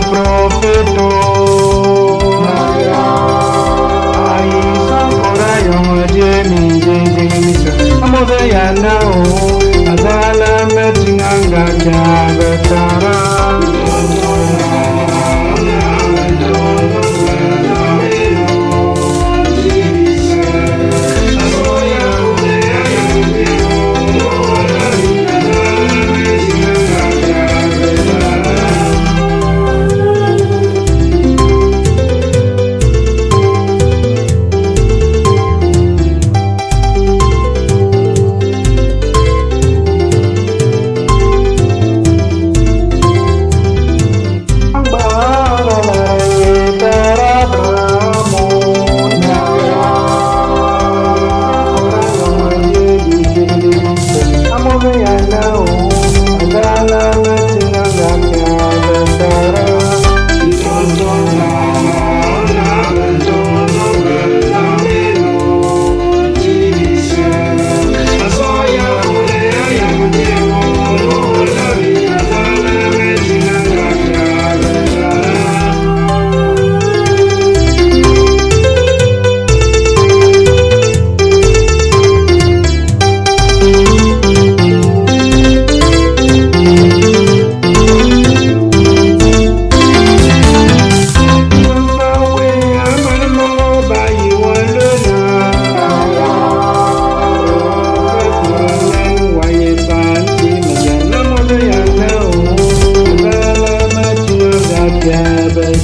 profetó. Ahí son por ahí, oye, mi, mi, mi, mi, mi, mi, mi, mi, mi, mi,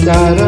side